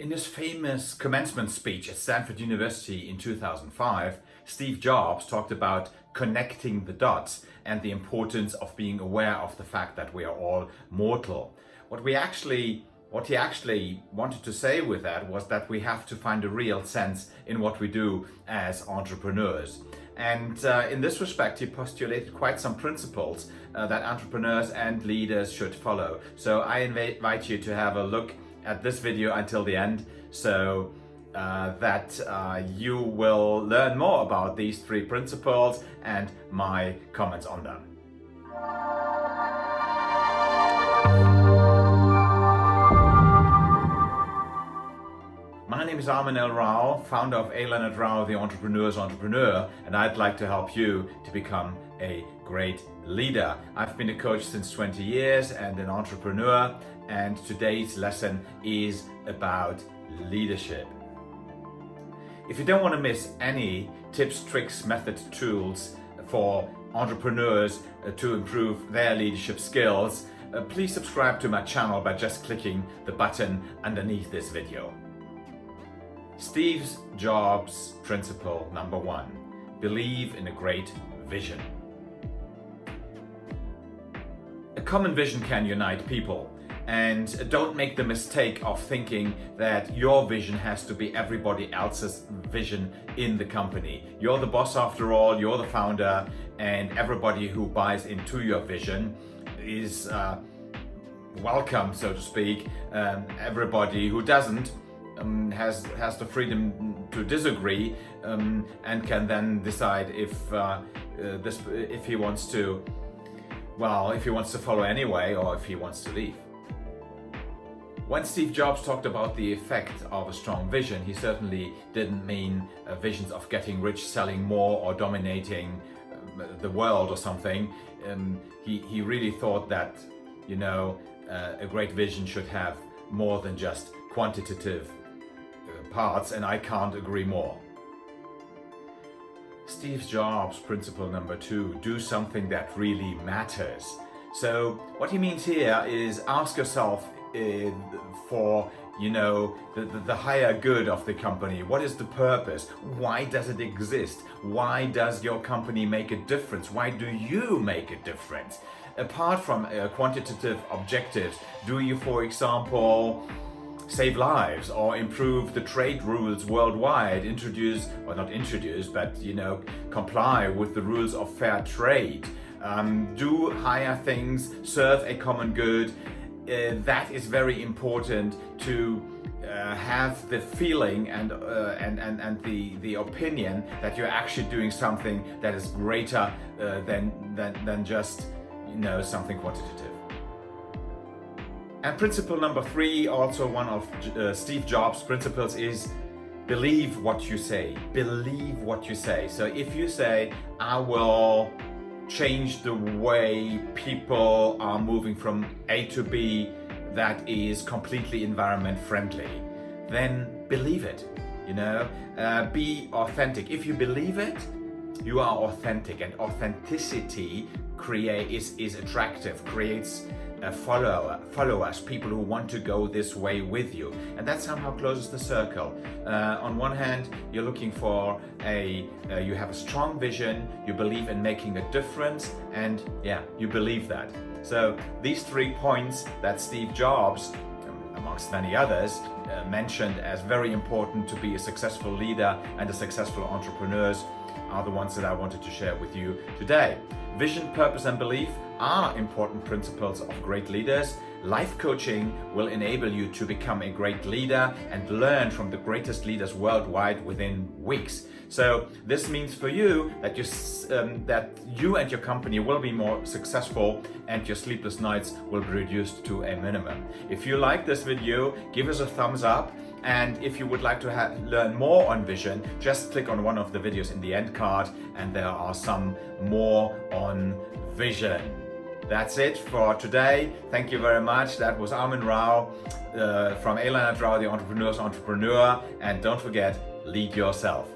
In his famous commencement speech at Stanford University in 2005, Steve Jobs talked about connecting the dots and the importance of being aware of the fact that we are all mortal. What we actually what he actually wanted to say with that was that we have to find a real sense in what we do as entrepreneurs. And uh, in this respect, he postulated quite some principles uh, that entrepreneurs and leaders should follow. So I invite you to have a look at this video until the end so uh, that uh, you will learn more about these three principles and my comments on them. My name is Armin L. Rao, founder of A. Leonard Rao, the Entrepreneur's Entrepreneur, and I'd like to help you to become a great leader. I've been a coach since 20 years and an entrepreneur, and today's lesson is about leadership. If you don't want to miss any tips, tricks, methods, tools for entrepreneurs uh, to improve their leadership skills, uh, please subscribe to my channel by just clicking the button underneath this video. Steve Jobs principle number one, believe in a great vision. A common vision can unite people and don't make the mistake of thinking that your vision has to be everybody else's vision in the company. You're the boss after all, you're the founder, and everybody who buys into your vision is uh, welcome, so to speak. Um, everybody who doesn't um, has has the freedom to disagree um, and can then decide if uh, uh, this if he wants to well if he wants to follow anyway or if he wants to leave. When Steve Jobs talked about the effect of a strong vision, he certainly didn't mean uh, visions of getting rich, selling more or dominating uh, the world or something. Um, he, he really thought that, you know, uh, a great vision should have more than just quantitative parts and I can't agree more. Steve Jobs principle number two, do something that really matters. So what he means here is ask yourself uh, for you know the, the, the, higher good of the company. What is the purpose? Why does it exist? Why does your company make a difference? Why do you make a difference? Apart from uh, quantitative objectives do you for example save lives or improve the trade rules worldwide introduce or not introduce but you know comply with the rules of fair trade um, do higher things serve a common good uh, that is very important to uh, have the feeling and, uh, and, and, and the, the opinion that you're actually doing something that is greater uh, than, than, than just, you know, something quantitative. And principle number three, also one of uh, Steve Jobs' principles is believe what you say. Believe what you say. So if you say, I will change the way people are moving from A to B that is completely environment friendly, then believe it, you know, uh, be authentic. If you believe it, you are authentic and authenticity create is, is attractive, creates uh, follow, followers, people who want to go this way with you. And that somehow closes the circle. Uh, on one hand, you're looking for a, uh, you have a strong vision, you believe in making a difference, and yeah, you believe that. So these three points that Steve Jobs, amongst many others, uh, mentioned as very important to be a successful leader and a successful entrepreneur are the ones that I wanted to share with you today. Vision, purpose and belief are important principles of great leaders. Life coaching will enable you to become a great leader and learn from the greatest leaders worldwide within weeks. So this means for you that you, um, that you and your company will be more successful and your sleepless nights will be reduced to a minimum. If you like this video, give us a thumbs up and if you would like to learn more on vision, just click on one of the videos in the end card and there are some more on vision. That's it for today. Thank you very much. That was Armin Rao uh, from A. Leonard Rao, the Entrepreneur's Entrepreneur. And don't forget, lead yourself.